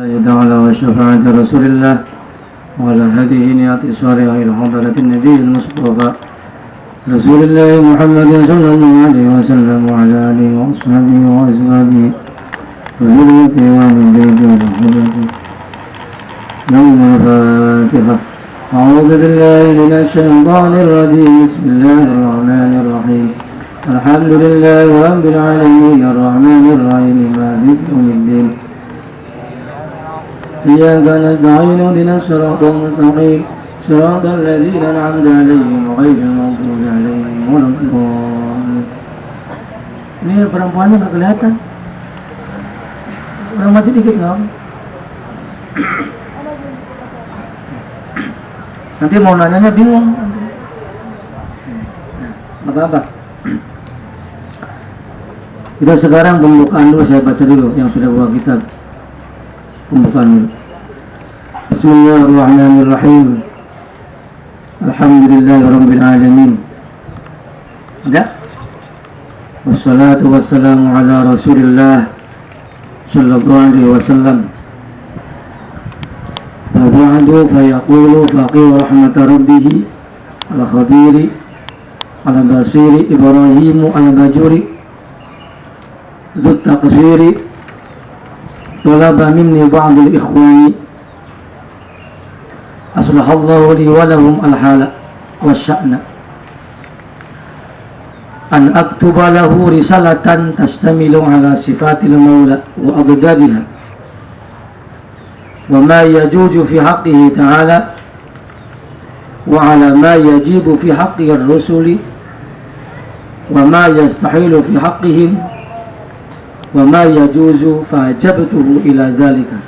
تعالى وشفاعة رسول الله وعلى هذه نيات صالحة إلى حضرة النبي المصطفى رسول الله محمد صلى الله عليه وسلم وعلى آله وأصحابه وأزواجه وذريته ومن بيته وحبته يوم الفاتحة. أعوذ بالله من الشيطان الرجيم. بسم الله الرحمن الرحيم. الحمد لله رب العالمين الرحمن الرحيم. مالك يوم الدين. إياك نستعين اهدنا الصراط المستقيم صراط الذين أنعمت عليهم غير المغضوب عليهم ولا الضالين Ini perempuannya nggak kelihatan. Orang mati dikit nggak? Nanti mau nanyanya bingung. Apa apa? Kita sekarang pembukaan dulu saya baca dulu yang sudah bawa kitab بسم الله الرحمن الرحيم. الحمد لله رب العالمين. والصلاة والسلام على رسول الله صلى الله عليه وسلم. وبعد فيقول فقير رحمة ربه الخبير على بصير إبراهيم المجور ذو التقصير طلب مني بعض الإخوان. أصلح الله لي ولهم الحال والشأن. أن أكتب له رسالة تشتمل على صفات المولى وأضدادها وما يجوز في حقه تعالى. وعلى ما يجيب في حق الرسل. وما يستحيل في حقهم. wa ma yajuzu fa'ajabtuhu ila zalika.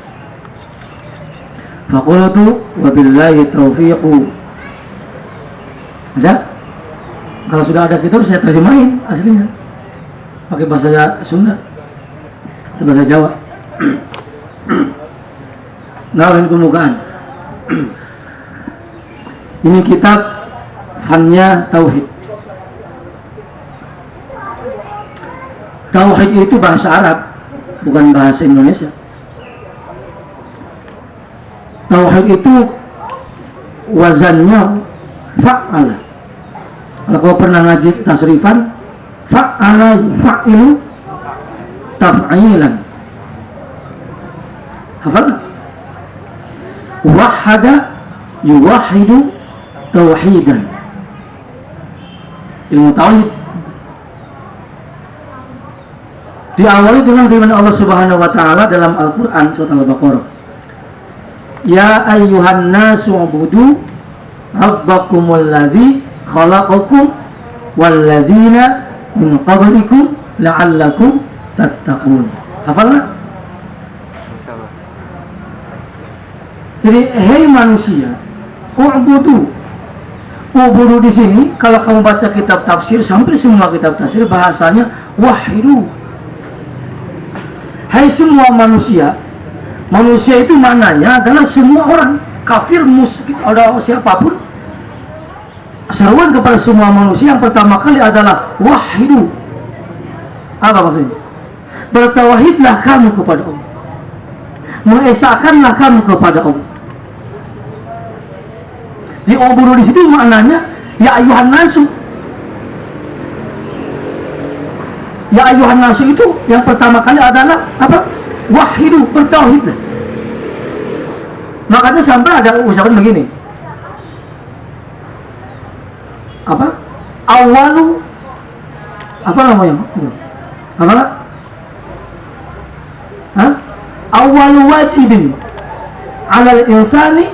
Faqultu wa billahi taufiqu ada? Kalau sudah ada kitab saya terjemahin aslinya. Pakai bahasa Sunda. Atau bahasa Jawa. Nawarin kemukaan ini kitab fannya tauhid. Tauhid itu bahasa Arab, bukan bahasa Indonesia. Tauhid itu wazannya fa'ala. Kalau kau pernah ngaji tasrifan, fa'ala fa'ilu taf'ilan. Hafal? Wahada yuwahidu tauhidan. Ilmu tauhid diawali dengan firman Allah Subhanahu wa taala dalam Al-Qur'an surat Al-Baqarah. Ya ayyuhan nasu ubudu rabbakumul ladzi khalaqakum wal ladzina min qablikum la'allakum tattaqun. Hafal nggak? Jadi hei manusia, ubudu. Ubudu di sini kalau kamu baca kitab tafsir sampai semua kitab tafsir bahasanya wahidu Hai semua manusia Manusia itu maknanya adalah semua orang Kafir, musyrik, ada siapa pun. Seruan kepada semua manusia Yang pertama kali adalah Wahidu Apa maksudnya? Bertawahidlah kamu kepada Allah. Mengesahkanlah kamu kepada Allah. Di oburu di situ maknanya Ya ayuhan nasu Ya ayuhan nasu itu yang pertama kali adalah apa? Wahidu, bertauhid. Makanya sampai ada ucapan begini. Apa? Awalu apa namanya? Apa? Hah? Awalu wajibin alal insani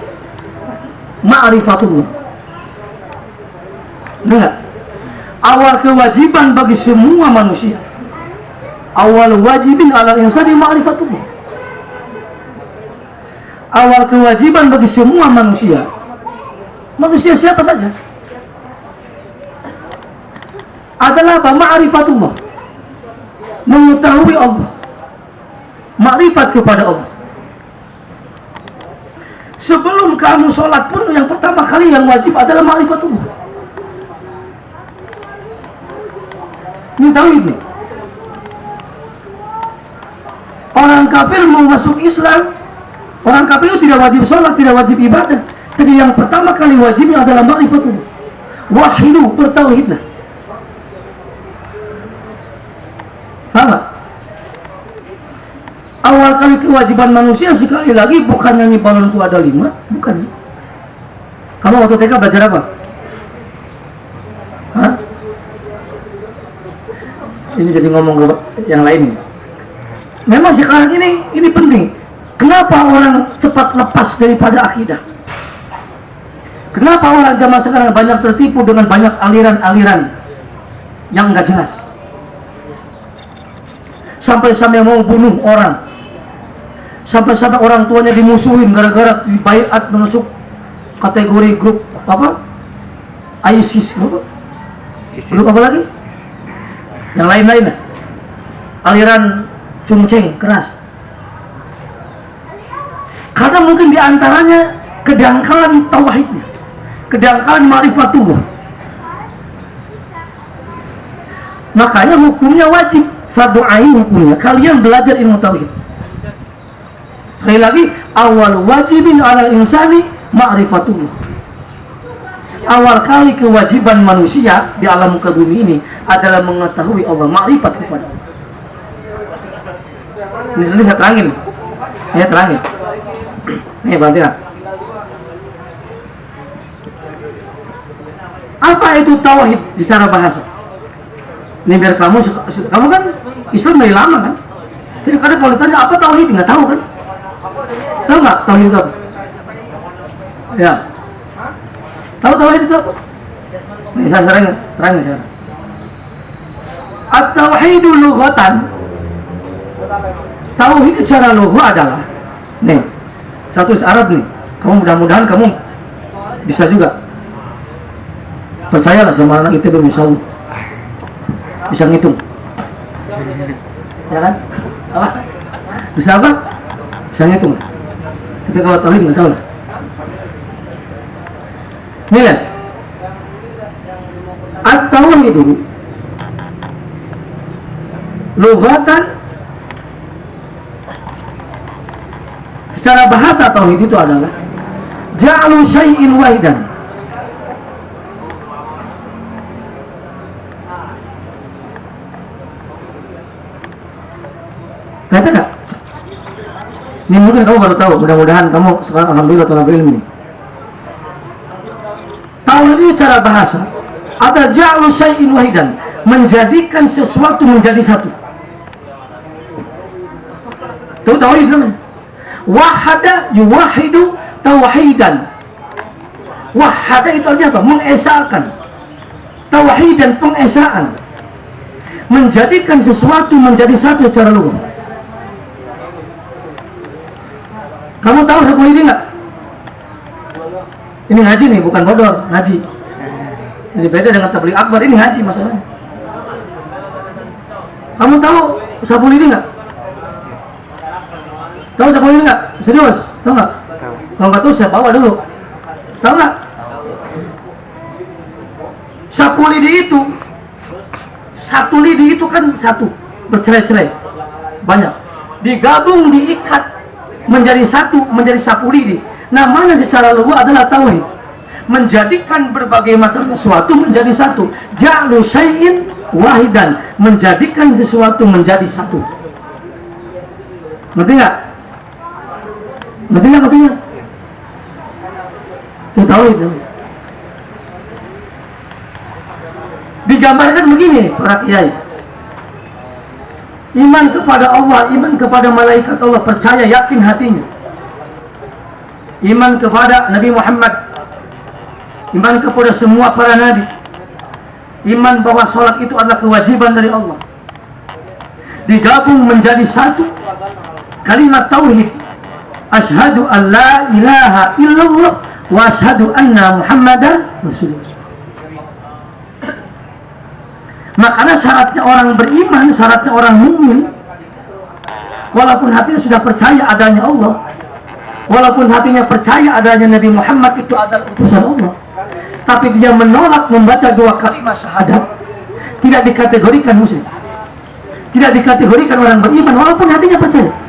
ma'rifatullah. Enggak? Awal kewajiban bagi semua manusia awal wajibin ala insani ma'rifatullah. Awal kewajiban bagi semua manusia. Manusia siapa saja? Adalah apa? ma'rifatullah. Mengetahui Allah. Ma'rifat kepada Allah. Sebelum kamu sholat pun yang pertama kali yang wajib adalah ma'rifatullah. Ini tahu ini orang kafir mau masuk Islam Orang kafir itu tidak wajib sholat, tidak wajib ibadah. Tapi yang pertama kali wajibnya adalah ma'rifatullah. Wahidu, bertauhidlah. Paham Awal kali kewajiban manusia sekali lagi bukan nyanyi itu ada lima, bukan. Kamu waktu TK belajar apa? Hah? Ini jadi ngomong yang lain. Memang sekarang ini ini penting. Kenapa orang cepat lepas daripada akidah? Kenapa orang zaman sekarang banyak tertipu dengan banyak aliran-aliran yang nggak jelas? Sampai-sampai mau bunuh orang. Sampai-sampai orang tuanya dimusuhin gara-gara dibaiat masuk kategori grup apa? ISIS, apa? ISIS. Grup apa lagi? Yang lain-lain Aliran cungceng keras karena mungkin di antaranya kedangkalan tauhidnya, kedangkalan marifatullah. Makanya hukumnya wajib, fardu ain hukumnya. Kalian belajar ilmu tauhid. Sekali lagi, awal wajibin ala insani ma'rifatullah. Awal kali kewajiban manusia di alam muka bumi ini adalah mengetahui Allah, ma'rifat kepada Allah. Ini, ini saya terangin. Ini terangin. Nih bantu. Apa itu tauhid secara bahasa? Ini biar kamu kamu kan Islam dari lama kan? Jadi kadang kalau ditanya apa tauhid nggak tahu kan? Tahu nggak tauhid itu apa? Ya. Tahu tauhid itu apa? Nih saya sering terang saya. At-tauhidu lughatan Tauhid secara lugha adalah nih satu Arab nih kamu mudah-mudahan kamu bisa juga. Percayalah sama anak itu Allah. Bisa ngitung. Ya kan? Apa? Bisa apa? Bisa ngitung. Tapi kalau tahu nggak tahu lah. Ini ya atau itu lugatan Secara bahasa tauhid itu adalah ja'alu syai'in wahidan. Kata enggak? Ini mungkin kamu baru tahu, mudah-mudahan kamu sekarang alhamdulillah telah berilmu. Tauhid ini cara bahasa ada ja'alu syai'in wahidan, menjadikan sesuatu menjadi satu. Itu tauhid namanya wahada yuwahidu tauhidan wahada itu artinya apa? mengesahkan tauhidan pengesaan menjadikan sesuatu menjadi satu cara lugu kamu tahu hukum ini enggak? ini ngaji nih bukan bodor ngaji ini beda dengan tablik akbar ini ngaji masalahnya kamu tahu sabun ini enggak? Tahu siapa ini nggak? Serius? Tahu nggak? Tahu. Kalau nggak tahu saya bawa dulu. Tahu nggak? Sapu lidi itu satu lidi itu kan satu bercerai-cerai banyak digabung diikat menjadi satu menjadi sapu lidi namanya secara lugu adalah tauhid menjadikan berbagai macam sesuatu menjadi satu ja'lu syai'in wahidan menjadikan sesuatu menjadi satu ngerti nggak Nggak maksudnya? Itu tahu itu. Digambarkan begini para kiai. Iman kepada Allah, iman kepada malaikat Allah, percaya yakin hatinya. Iman kepada Nabi Muhammad, iman kepada semua para nabi. Iman bahwa sholat itu adalah kewajiban dari Allah. Digabung menjadi satu kalimat tauhid Ashadu an la ilaha illallah wa ashadu anna muhammadan rasulullah. Makanya syaratnya orang beriman syaratnya orang mukmin walaupun hatinya sudah percaya adanya Allah walaupun hatinya percaya adanya Nabi Muhammad itu adalah utusan Allah. Tapi dia menolak membaca dua kalimat syahadat. Tidak dikategorikan muslim. Tidak dikategorikan orang beriman walaupun hatinya percaya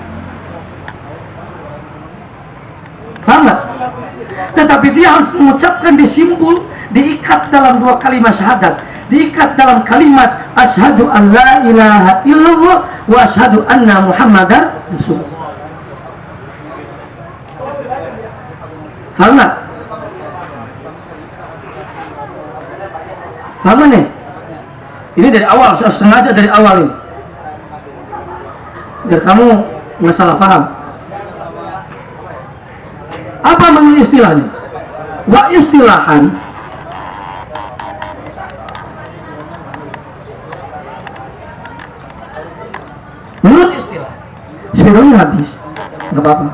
tetapi dia harus mengucapkan disimpul diikat dalam dua kalimat syahadat diikat dalam kalimat asyhadu an la ilaha illallah wa asyhadu anna muhammadar rasulullah Paham nggak? Paham nih? Ini dari awal, sengaja dari awal ini. Biar kamu nggak salah paham. Apa menurut istilahnya? Wa istilahan. Menurut istilah. Sebenarnya habis Gak apa-apa.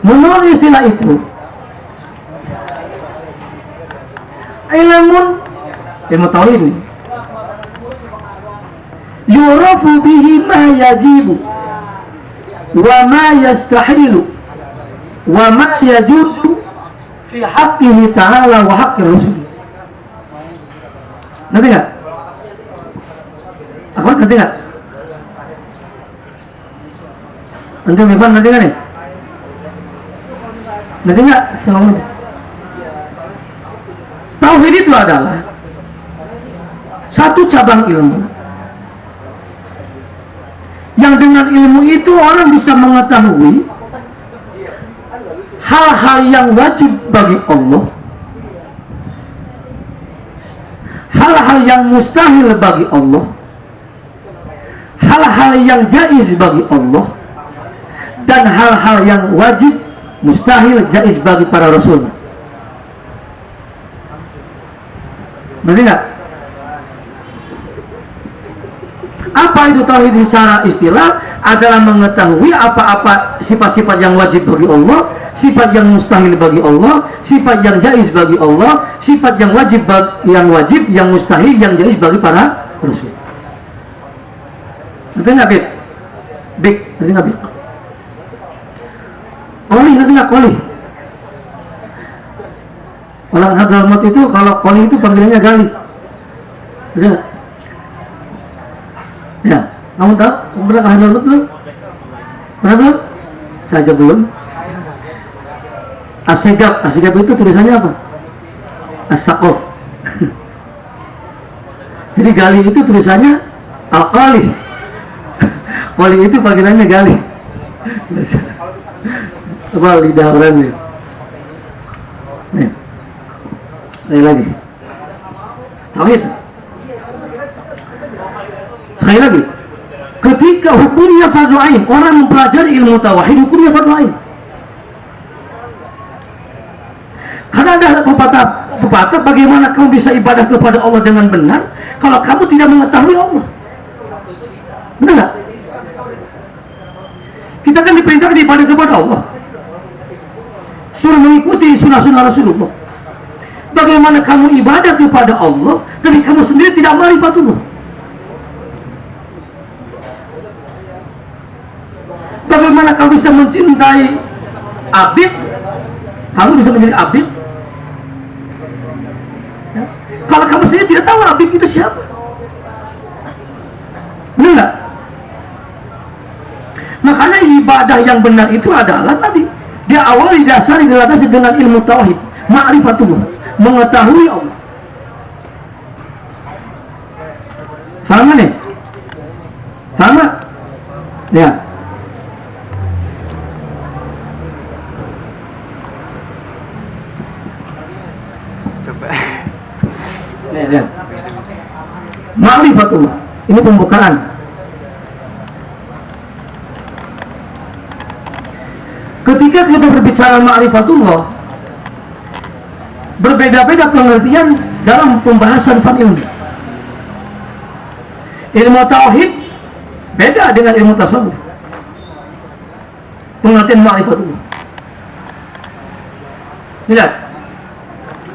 Menurut istilah itu Ilmun Ilmu tauhid ini. Yurafu bihi ma yajibu Wa ma yastahilu Wa ma yajuzu Fi haqqihi ta'ala wa haqqi rasul Nanti gak? Aku nanti gak? Nanti Ivan nanti gak nih? Nanti nggak selama Tauhid itu adalah satu cabang ilmu yang dengan ilmu itu orang bisa mengetahui hal-hal yang wajib bagi Allah. Hal-hal yang mustahil bagi Allah. Hal-hal yang jais bagi Allah. Dan hal-hal yang wajib mustahil jais bagi para rasul. Berarti enggak apa itu tauhid secara istilah adalah mengetahui apa-apa sifat-sifat yang wajib bagi Allah sifat yang mustahil bagi Allah sifat yang jais bagi Allah sifat yang wajib yang wajib yang mustahil yang jais bagi para rasul. Berarti enggak bik bik berarti enggak bik Koli nanti nggak koli. Orang Hadramaut itu kalau koli itu panggilannya gali. Bisa Ya, kamu tahu? Pernah ke Hadramaut belum? Pernah belum? Saja belum. Asegab, asegab itu tulisannya apa? Asakof. Jadi gali itu tulisannya al-kali. Koli itu panggilannya gali apa lidah orang nih nih saya lagi tauhid sekali lagi ketika hukumnya fardu ain orang mempelajari ilmu tauhid hukumnya fardu ain. Karena ada pepatah pepatah bagaimana kamu bisa ibadah kepada Allah dengan benar kalau kamu tidak mengetahui Allah. Benar kita kan diperintahkan ibadah kepada Allah. Suruh mengikuti sunnah-sunnah Rasulullah. Bagaimana kamu ibadah kepada Allah tapi kamu sendiri tidak marifatullah bagaimana kamu bisa mencintai abid kamu bisa menjadi abid ya? kalau kamu sendiri tidak tahu abid itu siapa benar makanya ibadah yang benar itu adalah tadi dia awal didasari dilatasi dengan ilmu tauhid, ma'rifatullah, mengetahui Allah. Faham nih? Faham Ya. Coba. Lihat. Ma'rifatullah. Ini pembukaan. ketika kita berbicara ma'rifatullah berbeda-beda pengertian dalam pembahasan fan ilmu ilmu tauhid beda dengan ilmu tasawuf pengertian ma'rifatullah lihat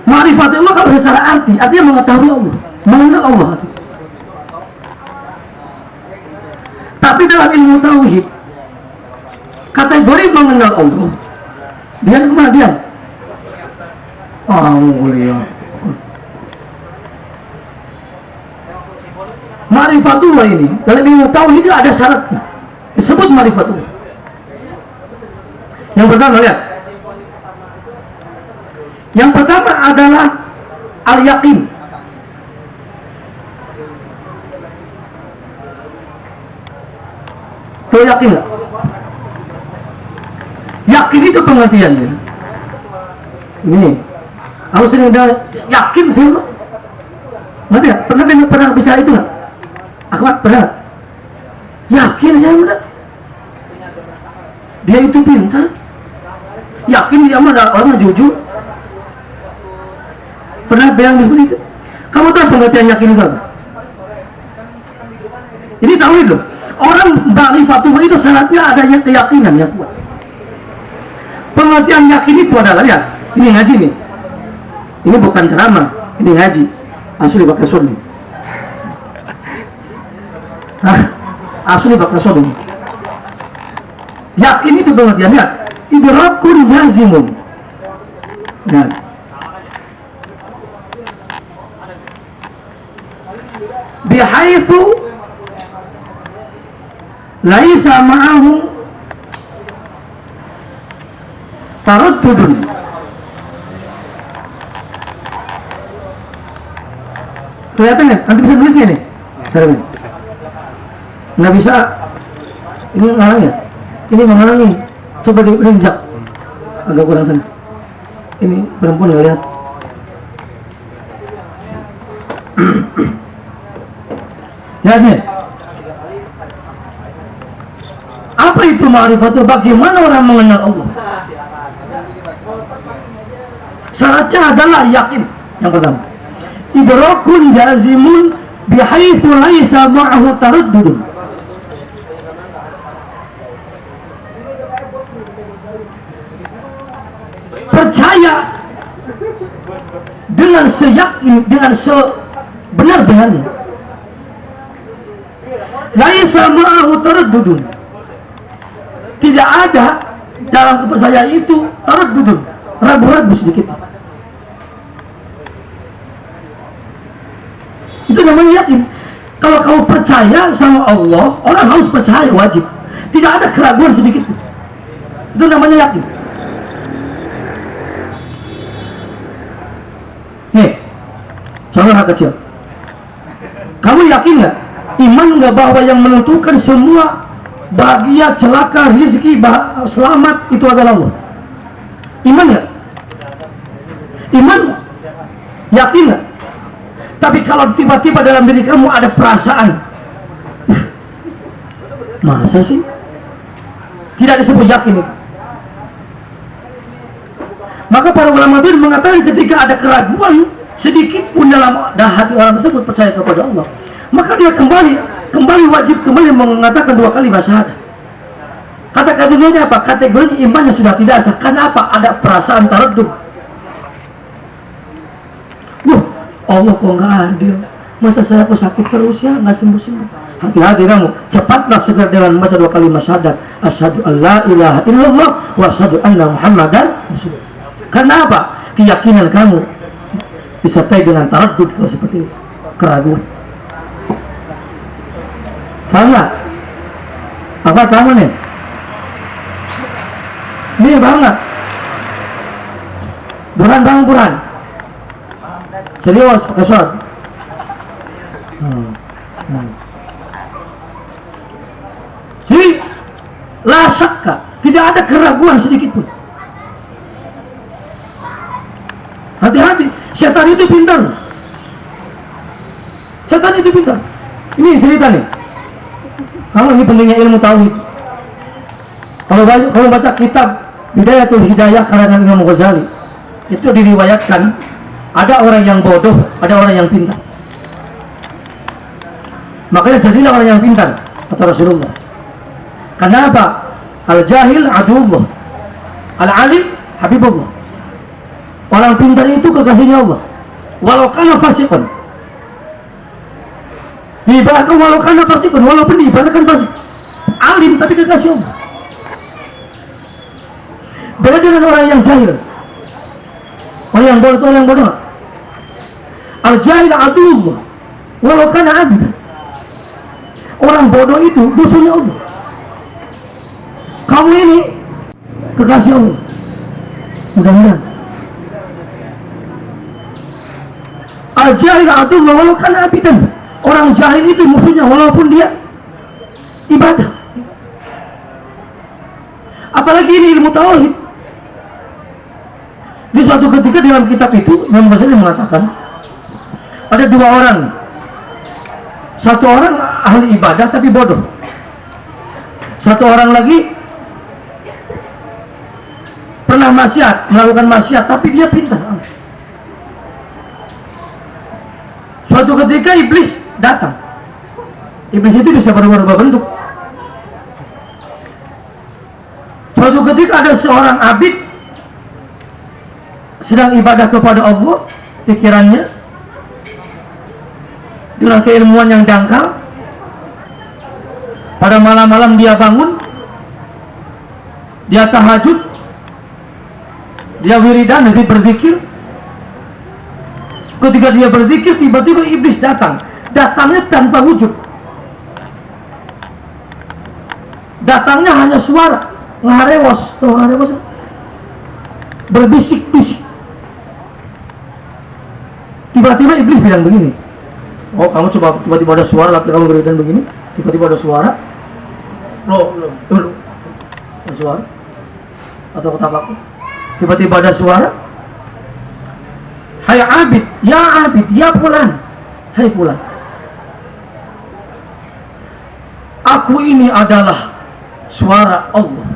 ma'rifatullah kalau secara arti artinya mengetahui Allah mengenal Allah. Tapi dalam ilmu tauhid kategori mengenal Allah dia ke mana dia? Oh mulia. Marifatullah ini dalam ilmu tauhid ada syaratnya. Disebut marifatullah. Yang pertama lihat. Yang pertama adalah al-yakin. Kau yakin nggak? Yakin itu pengertiannya. Ini, aku sering udah yakin sih, mas. Ngerti ya? Pernah dengar pernah bicara itu nggak? Akhwat pernah? Yakin saya udah. Dia itu pintar. Yakin dia mah ada orang jujur. Pernah bilang itu? Kamu tahu pengertian yakin itu apa? Ini tahu itu. Orang ma'rifatullah itu syaratnya adanya keyakinan yang kuat. Pengertian yakin itu adalah ya, ini ngaji nih. Ini bukan ceramah, ini ngaji. Asli pakai sunni. Asli pakai sunni. Yakin itu pengertiannya idrakun jazimun. Ya. Bihaitsu laisa ma'ahu taraddudun kelihatan ya? nanti bisa tulisnya nih saya nggak bisa ini ngalang ya ini menghalangi coba diinjak agak kurang sana ini perempuan nggak lihat nih apa itu ma'rifatul bagaimana orang mengenal Allah? Syaratnya adalah yakin. Yang pertama idrakun jazimun bihaitsu laisa ma'ahu taraddudun percaya dengan seyakin dengan sebenar-benarnya tidak ada dalam kepercayaan itu taraddudun. Ragu-ragu sedikit. Itu namanya yakin. Kalau kamu percaya sama Allah orang harus percaya wajib. Tidak ada keraguan sedikit. Itu namanya yakin. Nih contoh kecil. Kamu yakin nggak iman nggak bahwa yang menentukan semua. Bahagia celaka rezeki bah selamat itu adalah Allah. Iman nggak? Iman yakin nggak? Tapi kalau tiba-tiba dalam diri kamu ada perasaan masa sih? Tidak disebut yakin. Maka para ulama itu mengatakan ketika ada keraguan sedikit pun dalam hati orang tersebut percaya kepada Allah maka dia kembali kembali wajib kembali mengatakan dua kali syahadat. Kata kategorinya apa? kategori imannya sudah tidak sah. Karena apa? ada perasaan taradud Wah, Allah kok nggak adil? Masa saya kok sakit terus ya? Nggak sembuh sembuh hati-hati kamu. Cepatlah segera dengan membaca dua kali syahadat. Asyhadu an la ilaha illallah wa asyhadu anna muhammadan karena apa? Keyakinan kamu disertai dengan taradud kalau seperti itu. Keraguan nggak apa kamu nih? Ini paham nggak buran bang buran serius pakai suara hmm. hmm. tidak ada keraguan sedikit pun. Hati-hati. Setan itu pintar. Setan itu pintar. Ini cerita nih kamu ini pentingnya ilmu tauhid kalau baca, kalau baca kitab Bidayatul Hidayah karangan Imam Ghazali itu diriwayatkan ada orang yang bodoh, ada orang yang pintar. Makanya jadilah orang yang pintar kata Rasulullah. Kenapa? Al jahil adullah, al alim habibullah. Orang pintar itu kekasihnya Allah. Walau kana fasikun. Diibaratkan walau kana fasikun, walaupun diibaratkan fasik. Alim tapi kekasih Allah. Beda dengan orang yang jahil. Orang yang bodoh, orang yang bodoh. Al jahil adullah. Walau kana abid. Orang bodoh itu musuhnya Allah. Kamu ini kekasih Allah mudah-mudahan al-jahil atau walau kan abidan orang jahil itu musuhnya walaupun dia ibadah. Apalagi ini ilmu tauhid. Di suatu ketika dalam kitab itu Imam Ghazali mengatakan ada dua orang. Satu orang ahli ibadah tapi bodoh. Satu orang lagi pernah maksiat melakukan maksiat tapi dia pintar. Suatu ketika iblis datang. Iblis itu bisa berubah bentuk. Suatu ketika ada seorang abid sedang ibadah kepada Allah pikirannya dengan keilmuan yang dangkal. Pada malam-malam dia bangun dia tahajud dia wiridan dia berzikir. Ketika dia berzikir tiba-tiba iblis datang datangnya tanpa wujud. Datangnya hanya suara. Ngarewos. Ngarewos. Berbisik-bisik. Tiba-tiba iblis bilang begini. Oh kamu coba tiba-tiba ada suara laki kamu berikan begini. Tiba-tiba ada suara. Lo lo ada suara. Atau aku tiba-tiba ada suara. Hai abid ya abid ya pulan. Hai pulan aku ini adalah suara Allah.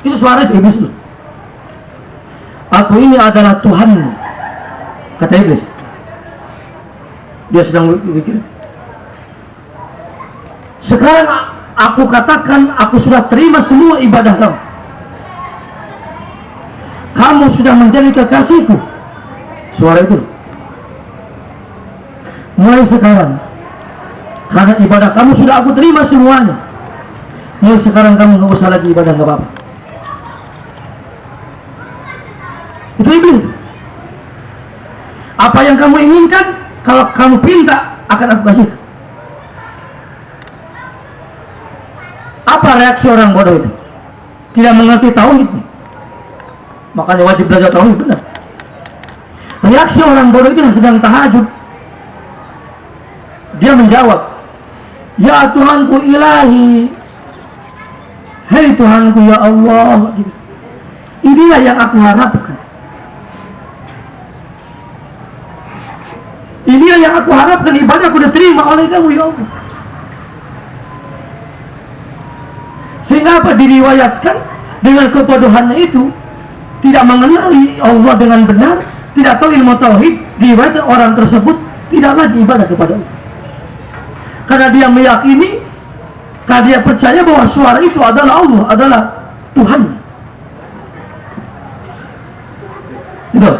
Itu suara itu iblis aku ini adalah Tuhan kata iblis. Dia sedang berpikir. Sekarang aku katakan aku sudah terima semua ibadah kamu. Kamu sudah menjadi kekasihku. Suara itu mulai sekarang karena ibadah. Kamu sudah aku terima semuanya. Mulai sekarang kamu nggak usah lagi ibadah nggak apa-apa. Itu iblis apa yang kamu inginkan kalau kamu pinta akan aku kasih. Apa reaksi orang bodoh itu? Tidak mengerti tauhid. Makanya wajib belajar tauhid benar. Reaksi orang bodoh itu sedang tahajud. Dia menjawab ya Tuhanku ilahi. Hei Tuhanku ya Allah. Inilah yang aku harapkan. Inilah yang aku harapkan. Ibadahku diterima oleh kamu ya Allah. Sehingga apa diriwayatkan dengan kebodohannya itu? Tidak mengenali Allah dengan benar, tidak tahu ilmu tauhid, diriwayatkan orang tersebut tidak lagi ibadah kepada Allah. Karena dia meyakini, karena dia percaya bahwa suara itu adalah Allah, adalah Tuhan. Itu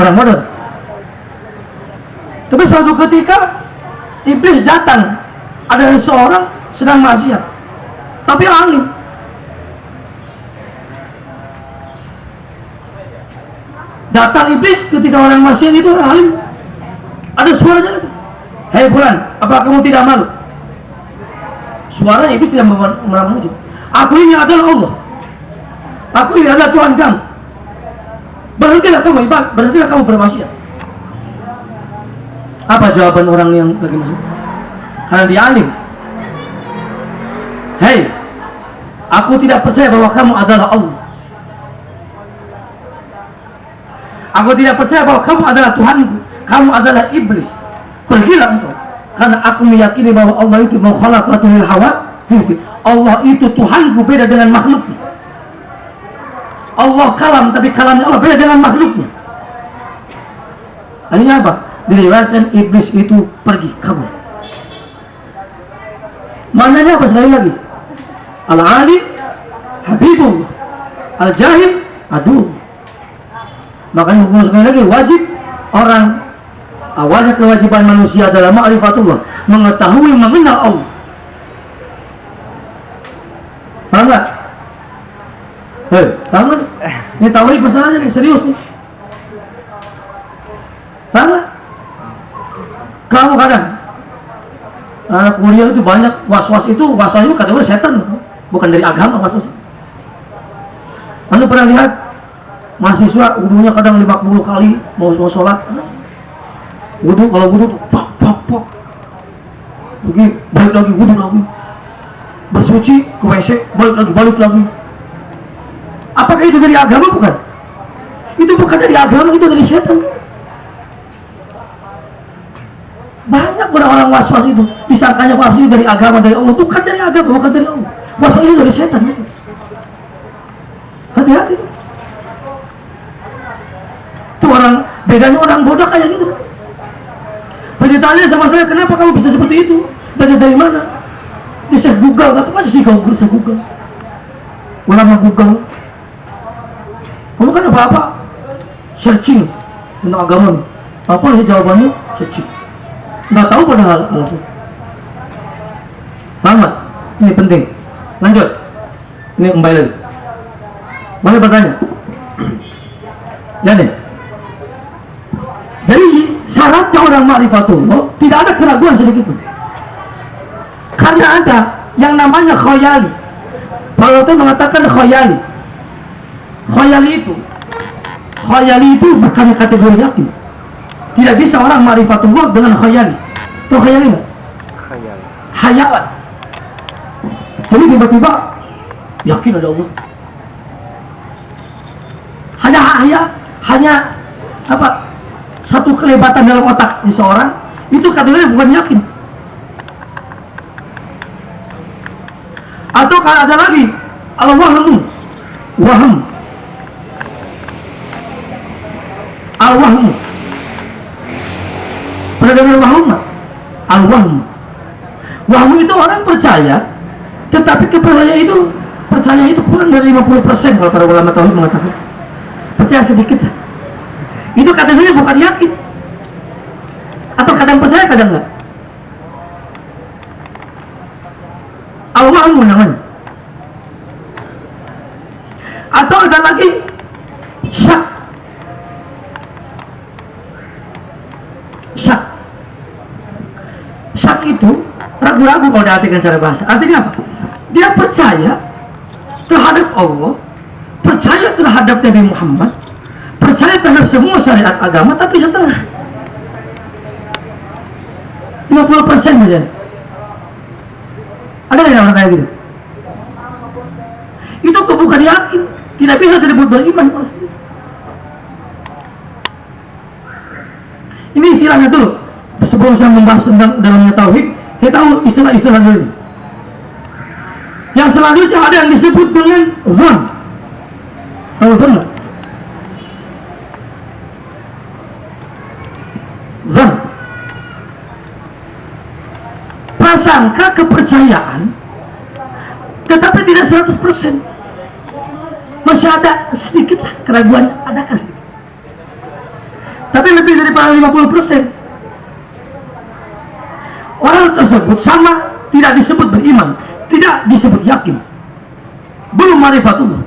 orang bodoh. Tapi suatu ketika iblis datang, ada seorang sedang maksiat, tapi alim. Datang iblis ketika orang maksiat itu alim. Ada suaranya. Hei bulan, apa kamu tidak malu? Suara iblis tidak memuji. Aku ini adalah Allah. Aku ini adalah Tuhan kamu. Berhentilah kamu ibadah, berhentilah kamu bermaksiat. Apa jawaban orang yang lagi masuk? Karena dia alim. Hei, aku tidak percaya bahwa kamu adalah Allah. Aku tidak percaya bahwa kamu adalah Tuhanku. Kamu adalah iblis. Pergilah engkau. Karena aku meyakini bahwa Allah itu mukhalaqatul hawa. Allah itu Tuhanku beda dengan makhluknya. Allah kalam tapi kalamnya Allah beda dengan makhluknya. Ini apa? diriwayatkan iblis itu pergi kabur maknanya apa sekali lagi al alim habibullah al jahil aduh makanya sekali lagi wajib orang awalnya kewajiban manusia adalah ma'rifatullah mengetahui mengenal Allah paham gak? Hei, paham gak? ini tauhid masalahnya nih, serius nih paham gak? kamu kadang anak kuliah itu banyak was-was itu was-was itu kategori setan bukan dari agama Mas Sos. Anda pernah lihat mahasiswa wudhunya kadang 50 kali mau mau sholat wudhu kalau wudhu tuh pak pak pak. Pergi balik lagi wudhu lagi. Bersuci ke WC balik lagi balik lagi. Apakah itu dari agama bukan? Itu bukan dari agama itu dari setan. Banyak orang-orang was-was itu disangkanya was itu dari agama dari Allah. Bukan dari agama bukan dari Allah. Was itu dari setan. Hati-hati. Itu orang bedanya orang bodoh kayak gitu tanya sama saya kenapa kamu bisa seperti itu? Dari dari mana? Dia saya google kata apa sih kau saya google? Ulama google. Kamu kan apa-apa? Searching tentang agama apa sih jawabannya? Searching. Nggak tahu padahal langsung paham ini penting. Lanjut. Ini kembali lagi. Boleh bertanya? Ya nih jadi syaratnya orang ma'rifatullah tidak ada keraguan sedikit pun. Karena ada yang namanya khoyali. Kalau itu mengatakan khoyali. Khoyali itu khoyali itu bukan kategori yakin. Tidak bisa orang ma'rifatullah dengan khoyali. Itu khoyali enggak? Khayal. Hayalan. Jadi tiba-tiba yakin ada Allah. Hanya hanya hanya apa satu kelebatan dalam otak seseorang itu katanya bukan yakin. Atau kalau ada lagi al-wahmu waham al-wahmu pernah dengar al-wahmu wahmu itu orang percaya tetapi kepercayaan itu percaya itu kurang dari 50% kalau para ulama tahu mengatakan. Percaya sedikit itu katanya bukan yakin. Atau kadang percaya kadang enggak. Allah namanya atau ada lagi? Syak. Syak. Syak itu ragu-ragu kalau diartikan secara bahasa. Artinya apa? Dia percaya terhadap Allah percaya terhadap Nabi Muhammad terhadap semua syariat agama tapi setengah 50 persen saja. Ada yang orang kayak gitu? Itu bukan yakin tidak bisa disebut beriman ini istilahnya tuh sebelum saya membahas tentang dalamnya tauhid kita tahu istilah-istilah dulu. Yang selanjutnya ada yang disebut dengan zon. Zon prasangka kepercayaan tetapi tidak 100% masih ada sedikit lah keraguan adakah sedikit. Tapi lebih daripada 50% orang tersebut sama tidak disebut beriman tidak disebut yakin. Belum marifatullah.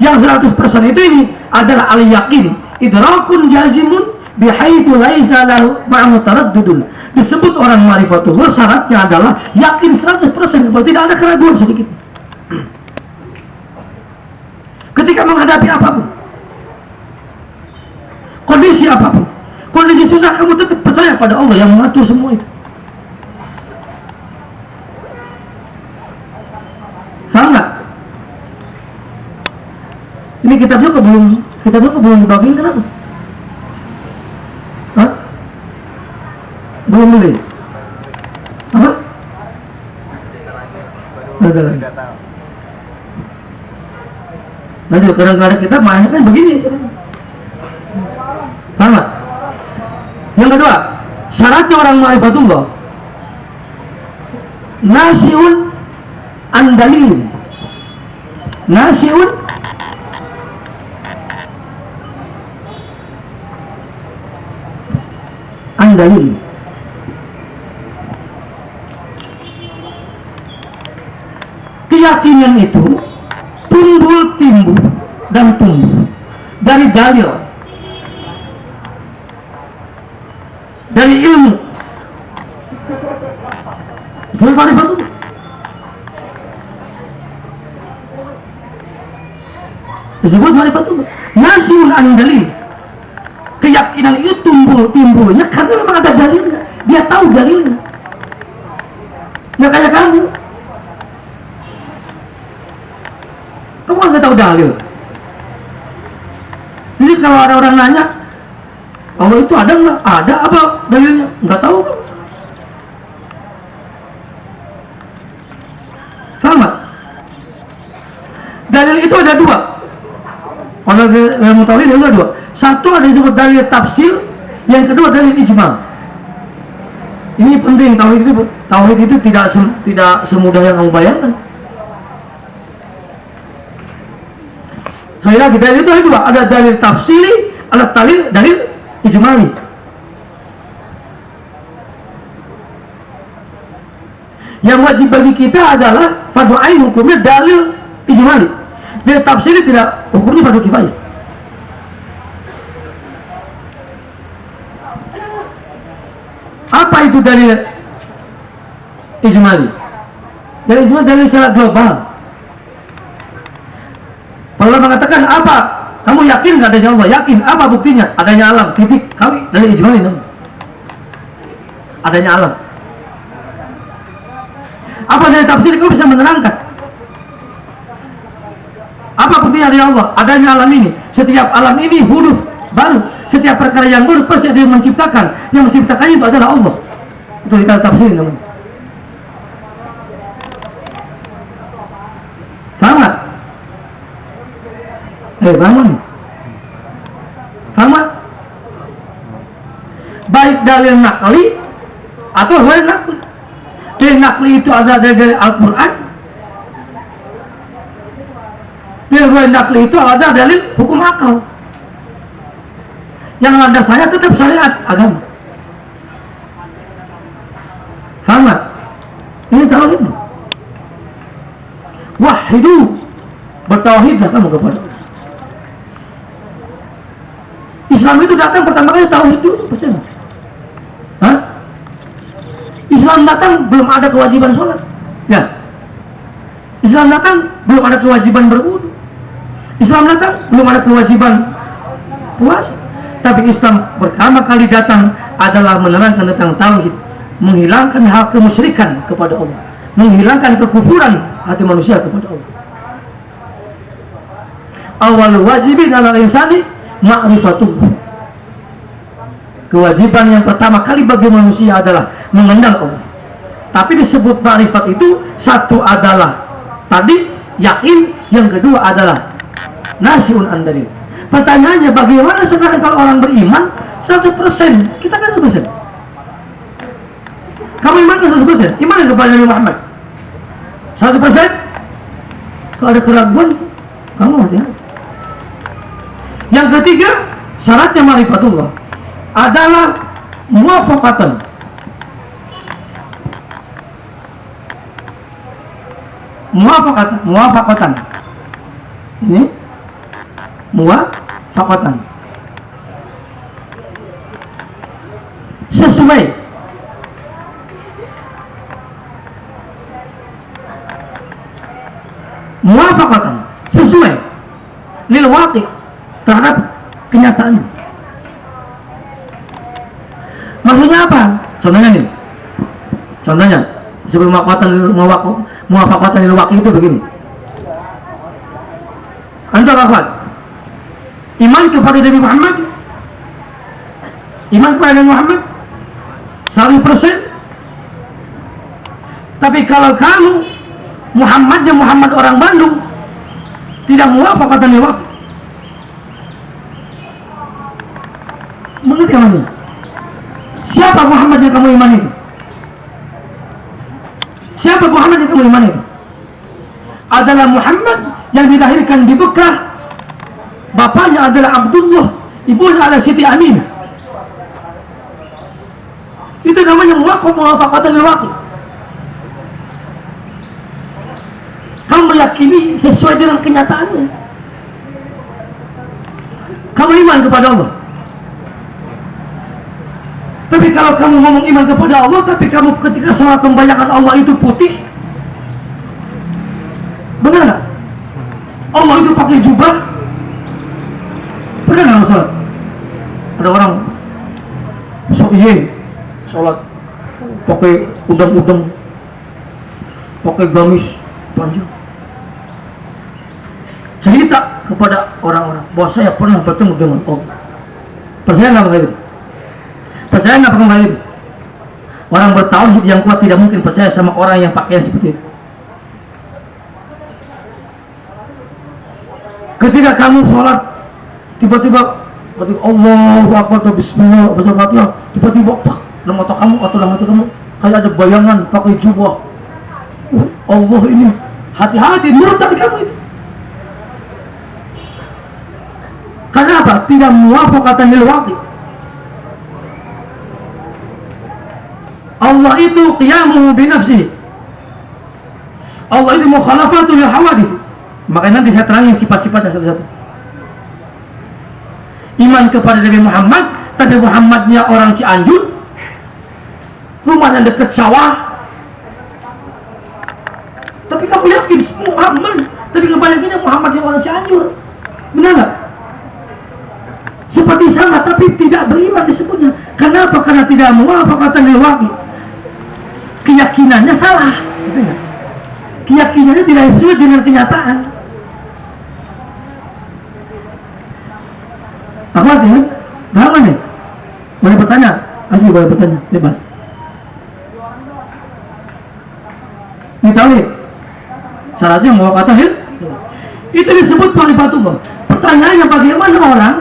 Yang 100% itu ini adalah al yakin idrakun jazimun bihaitsu laisa lahu taraddudun. Disebut orang marifatullah syaratnya adalah yakin 100% bahwa tidak ada keraguan sedikit. Ketika menghadapi apa pun kondisi apa pun kondisi susah kamu tetap percaya pada Allah yang mengatur semua itu. Paham nggak? Ini kitabnya kok belum kitabnya kok belum dibagiin kenapa Hah? Belum beli. Apa? Ada lagi. Kadang-kadang kita mainnya kan begini sama yang kedua syaratnya orang ma'rifatullah nasiun andalin nasiun andalin keyakinan itu tumbul timbul dan tumbuh dari dalil dari ilmu. Disebut marifatullah nasiun andali keyakinan itu tumbuh timbulnya karena memang ada dalilnya. Dia tahu dalilnya. Nggak kayak kamu kamu nggak tahu dalil? Jadi kalau ada orang nanya Allah itu ada nggak? Ada apa dalilnya? Nggak tahu. Kan sama. Dalil itu ada dua. Kalau ilmu itu ada dua. Satu ada disebut dalil tafsir yang kedua dalil ijma. Ini penting tauhid itu tauhid itu tidak sem, tidak semudah yang kamu bayangkan saya lagi dalil itu ada dua ada dalil tafsiri ada dalil dalil ijmali yang wajib bagi kita adalah fardu ain hukumnya dalil ijmali dalil tafsiri tidak hukumnya fardu kifayah Apa itu dalil ijmali? Dalil ijmali dalil secara global. Allah mengatakan apa? Kamu yakin nggak adanya Allah? Yakin. Apa buktinya? Adanya alam. Titik. Kami dalil ijmali namanya. Adanya alam. Apa dari tafsir kamu bisa menerangkan? Apa buktinya dari Allah? Adanya alam ini. Setiap alam ini huruf baru setiap perkara yang baru pasti ada yang menciptakan yang menciptakannya itu adalah Allah itu kita tafsir namanya paham gak? Eh bangun. Gak? baik dalil nakli atau dalil nakli. Dalil nakli itu ada dari Al-Quran. Dalil nakli itu ada dalil hukum akal. Yang ada saya tetap syariat agama. Sama ini tauhid. Wahidu bertauhidlah kamu kepada Islam itu datang pertama kali tauhid itu percaya Hah? Islam datang belum ada kewajiban sholat. Ya. Islam datang belum ada kewajiban berwudu. Islam datang belum ada kewajiban puasa. Tapi Islam pertama kali datang adalah menerangkan tentang tauhid menghilangkan hak kemusyrikan kepada Allah menghilangkan kekufuran hati manusia kepada Allah. Awal wajibin ala insani ma'rifatullah kewajiban yang pertama kali bagi manusia adalah mengenal Allah. Tapi disebut ma'rifat itu satu adalah tadi yakin. Yang kedua adalah nasiun andalil Pertanyaannya bagaimana sekarang kalau orang beriman 100% kita kan 100% kamu iman kan 100% iman kepada Nabi Muhammad? 100% kalau ada keraguan kamu hati yang ketiga syaratnya marifatullah adalah muafakatan muafakatan muafakatan ini muwafaqatan. Sesuai. Muwafaqatan sesuai. Lil waqi terhadap kenyataan. Maksudnya apa? Contohnya nih contohnya sebelum muwafaqatan lil waqi itu begini. Antara apa iman kepada Nabi Muhammad. Iman kepada Nabi Muhammad. 100% tapi kalau kamu Muhammadnya Muhammad orang Bandung tidak muafak kata Nabi siapa Muhammad yang kamu iman itu siapa Muhammad yang kamu iman itu adalah Muhammad yang dilahirkan di Bekah bapaknya adalah Abdullah ibunya adalah Siti Amin. Itu namanya muwaqqaf muwafaqatan waqi kamu meyakini sesuai dengan kenyataannya? Kamu iman kepada Allah tapi kalau kamu ngomong iman kepada Allah tapi kamu ketika sholat membayangkan Allah itu putih benar nggak? Allah itu pakai jubah ada nggak sholat? Ada orang so iya sholat pakai udang-udang pakai gamis panjang. Cerita kepada orang-orang bahwa saya pernah bertemu dengan Allah. Percaya nggak begitu percaya nggak pernah begitu orang bertauhid yang kuat tidak mungkin percaya sama orang yang pakaian seperti itu. Ketika kamu sholat tiba-tiba Allahu Akbar atau Bismillah tiba-tiba pak dalam otak kamu atau hati kamu kayak ada bayangan pakai jubah. Uh, Allah ini hati-hati menurut tadi kamu itu. Karena apa? tidak muafakatan lil waqti Allah itu qiyamuhu binafsihi Allah itu mukhalafatul lil hawadith makanya nanti saya terangin sifat-sifatnya satu-satu. Iman kepada Nabi Muhammad tapi Muhammadnya orang Cianjur. Rumahnya dekat sawah. Tapi kamu yakin Muhammad. Tapi kebanyakannya Muhammad yang orang Cianjur. Benar nggak? Seperti sama tapi tidak beriman disebutnya. Kenapa? Karena tidak muafakatan lewati keyakinannya salah gitu ya? keyakinannya tidak sesuai dengan kenyataan apa artinya? Paham nih? Boleh bertanya? Asli boleh bertanya, bebas. Ini tauhid. Syaratnya mau kata hil. Itu disebut ma'rifatullah. Pertanyaannya bagaimana orang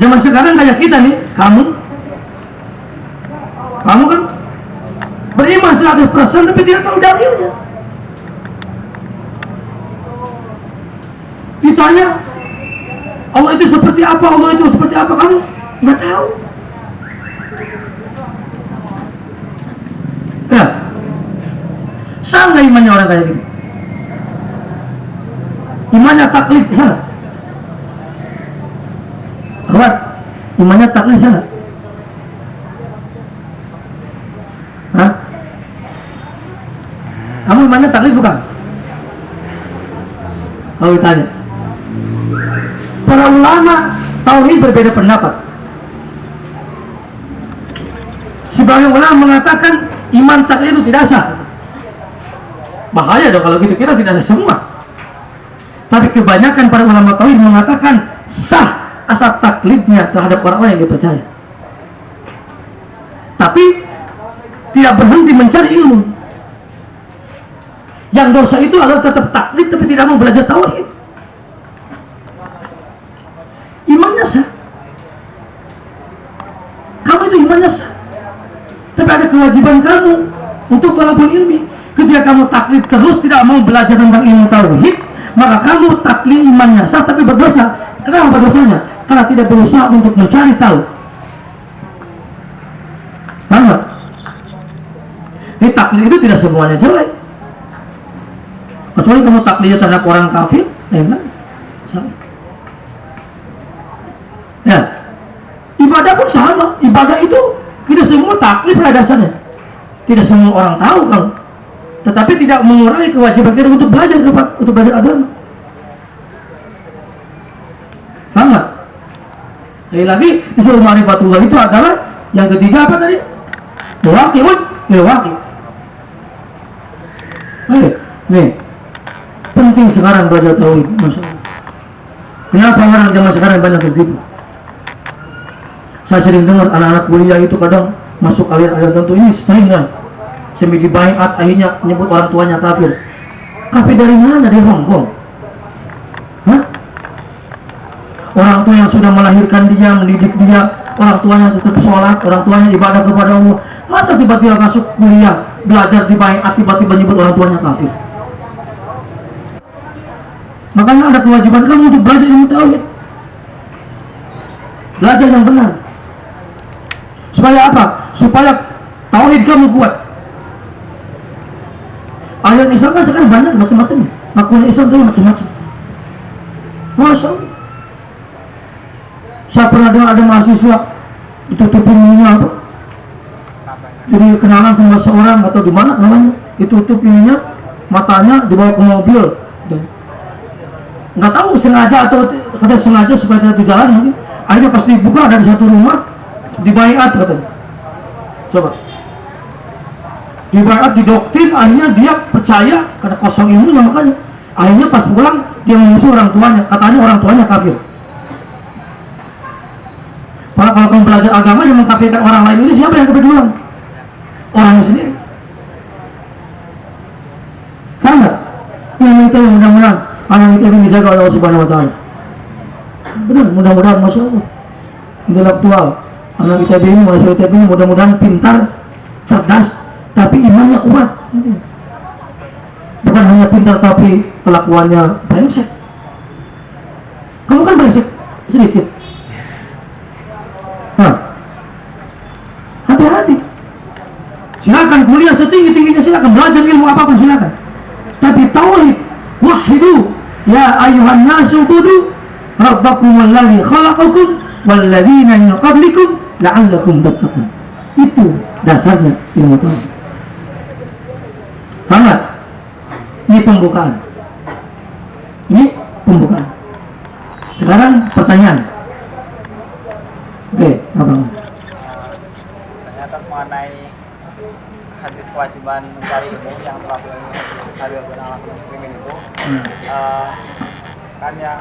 zaman sekarang kayak kita nih, kamu kamu kan beriman 100% tapi tidak tahu dalilnya. Ditanya Allah itu seperti apa, Allah itu seperti apa kamu nggak tahu. Ya, sama imannya orang kayak gini. Imannya taklid, salah. Awat, imannya taklid salah. Hah? Kamu imannya taklid bukan? Kalau ditanya. Para ulama tauhid berbeda pendapat. Sebagian ulama mengatakan iman taklid itu tidak sah. Bahaya dong kalau gitu kita tidak ada semua. Tapi kebanyakan para ulama tauhid mengatakan sah asal taklidnya terhadap orang-orang yang dipercaya. Tapi tidak berhenti mencari ilmu. Yang dosa itu adalah tetap taklid tapi tidak mau belajar tauhid. Imannya sah. Kamu itu imannya sah. Tapi ada kewajiban kamu untuk talabul ilmi. Ketika kamu taklid terus tidak mau belajar tentang ilmu tauhid, maka kamu taklid imannya sah tapi berdosa. Kenapa berdosanya? Karena tidak berusaha untuk mencari tahu. Paham nggak? Ini taklid itu tidak semuanya jelek. Kecuali kamu taklidnya terhadap orang kafir, ya kan? Ya, ibadah pun sama. Ibadah itu tidak semua taklid pada dasarnya. Tidak semua orang tahu kalau tetapi tidak mengurangi kewajiban kita untuk belajar untuk belajar agama. Paham nggak? Sekali lagi disuruh marifatullah itu adalah yang ketiga apa tadi? Waqi'un bil waqi'. Nih, nih. Penting sekarang belajar tauhid, masalah. Kenapa orang zaman sekarang banyak tertipu? Saya sering dengar anak-anak kuliah itu kadang masuk aliran-aliran tertentu. Ini sering kan semi dibayat akhirnya menyebut orang tuanya kafir. Kafir dari mana? Dari Hongkong Hah? orang tua yang sudah melahirkan dia mendidik dia orang tuanya tetap sholat orang tuanya ibadah kepada Allah. Masa tiba-tiba masuk kuliah belajar dibayat tiba-tiba menyebut orang tuanya kafir makanya ada kewajiban kamu untuk belajar ilmu tauhid. Belajar yang benar. Supaya apa? supaya tauhid kamu kuat. Ayat Islam kan sekarang banyak macam-macam. Ngakuin Islam itu macam-macam. Masya Allah. Saya pernah dengar ada mahasiswa ditutupin ininya apa? Jadi kenalan sama seorang atau di mana namanya. Ditutup ininya matanya dibawa ke mobil nggak tahu sengaja atau kata sengaja supaya tidak jalan mungkin akhirnya pas dibuka dari satu rumah dibayat katanya coba. Dibayat didoktrin akhirnya dia percaya karena kosong ilmunya makanya. Akhirnya pas pulang dia mengusir orang tuanya katanya orang tuanya kafir. Kalau kalau kamu belajar agama yang mengkafirkan orang lain ini siapa yang keduluan orangnya sendiri. Nggak? Yang itu mudah-mudahan anak kita dijaga oleh Allah Subhanahu Wa Taala. Benar, mudah-mudahan masya Allah intelektual anak kita ini masih kita ini mudah-mudahan pintar, cerdas, tapi imannya kuat. Bukan hanya pintar tapi kelakuannya brengsek. Kamu kan brengsek sedikit. Hati-hati. Silakan kuliah setinggi tingginya silakan belajar ilmu apa pun silakan tapi tauhid wahidu ya ayuhan nasu budu rabbakum alladhi khalaqakum walladzina min qablikum la'allakum tattaqun itu dasarnya ilmu tauhid Paham Ini pembukaan. Ini pembukaan. Sekarang pertanyaan. Oke, apa? Ternyata mengenai hadis kewajiban mencari ilmu yang telah hari benar muslimin itu Hmm. eh, kan yang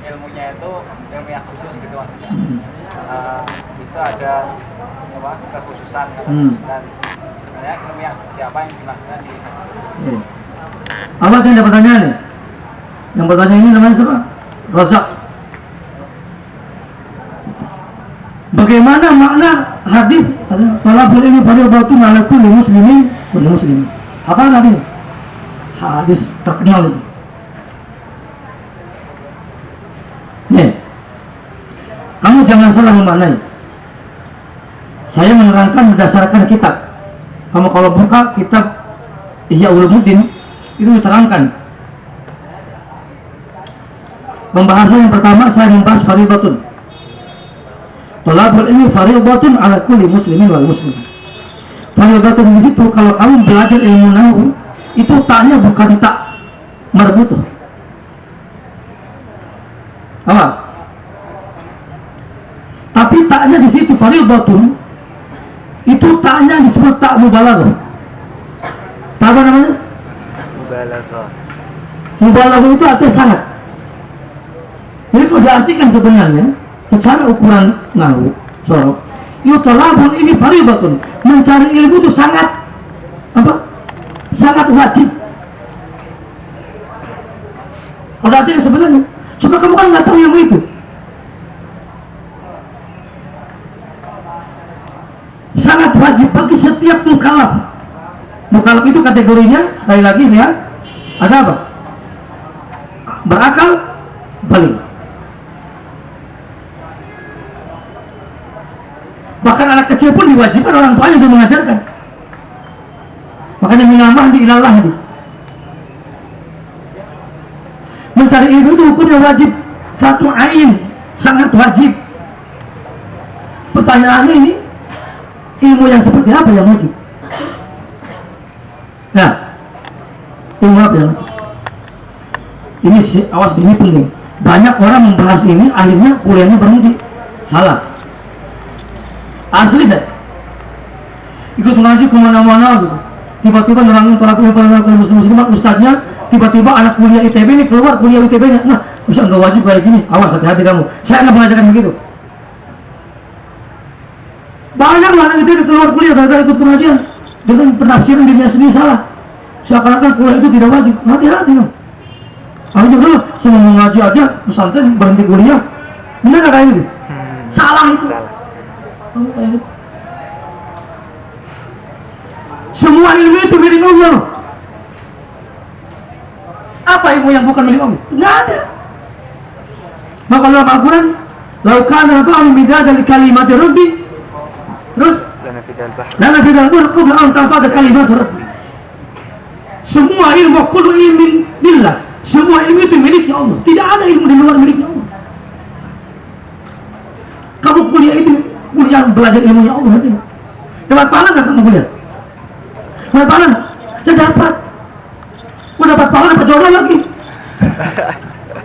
ilmunya itu ilmu yang khusus gitu maksudnya Hmm. Eh, itu ada apa kekhususan kan? Hmm. dan sebenarnya ilmu yang seperti apa yang dimaksudkan di hadis itu. Apa yang ada pertanyaan? Yang bertanya ini namanya siapa? Razak. Bagaimana makna hadis talabul ilmi fardhatun ala kulli muslimin kulli muslimin. Apa artinya? Hadis terkenal itu. Nih, kamu jangan salah memaknai. Saya menerangkan berdasarkan kitab. Kamu kalau buka kitab Ihya Ulumuddin itu diterangkan. Pembahasan yang pertama saya membahas faridatun. Tolabul ilmi faridatun ala kulli muslimin wal muslim. Faridatun di situ kalau kamu belajar ilmu nahu itu taknya bukan tak marbutuh. Apa? Tapi taknya di situ faridatun itu taknya disebut tak mubalaghah. Tak apa namanya? mubalaghah Mubalaghah itu artinya sangat. Jadi kalau diartikan sebenarnya secara ukuran nahu sorok yutalabun ini faridatun. Mencari ilmu itu sangat apa? Sangat wajib. Kalau artinya sebenarnya? Cuma kamu kan nggak tahu ilmu itu. Sangat wajib bagi setiap mukallaf mukallaf itu kategorinya sekali lagi ya ada apa? Berakal balik bahkan anak kecil pun diwajibkan orang tuanya untuk mengajarkan. Makanya minamah di ilallah di mencari ilmu itu hukumnya wajib. Satu ain sangat wajib. Pertanyaannya ini ilmu yang seperti apa yang wajib? Nah ilmu apa yang wajib? Ini awas ini penting. Banyak orang membahas ini akhirnya kuliahnya berhenti. Salah asli deh ikut ngaji ke mana-mana gitu tiba-tiba nerangin tolak ilmu muslim muslimat ustadznya tiba-tiba anak kuliah ITB ini keluar kuliah ITB nya nah bisa nggak wajib kayak gini. Awas hati-hati kamu. Saya nggak mengajarkan begitu. Banyak anak ITB keluar kuliah gara-gara ikut pengajian. Dengan penafsiran dirinya sendiri salah. Seakan-akan kuliah itu tidak wajib. Hati-hati dong akhirnya kalau saya mau ngaji aja pesantren berhenti kuliah. Benar nggak kayak gitu salah itu. Gitu. Semua ilmu itu milik Allah. Apa ilmu yang bukan milik Allah? Tidak ada. Maka dalam Al-Quran, Laukan ba'u midada li kalimati Rabbi Terus lana fidal bahr Lana bidal bar qabla kalimatu Rabbi Semua ilmu kullu ilmin billah Semua ilmu itu milik Allah Tidak ada ilmu di luar milik Allah Kamu kuliah itu Kuliah belajar ilmunya Allah hati Dapat pahala nggak kamu kuliah? Dapat pahala? Tidak dapat Mau dapat pahala dapat jodoh lagi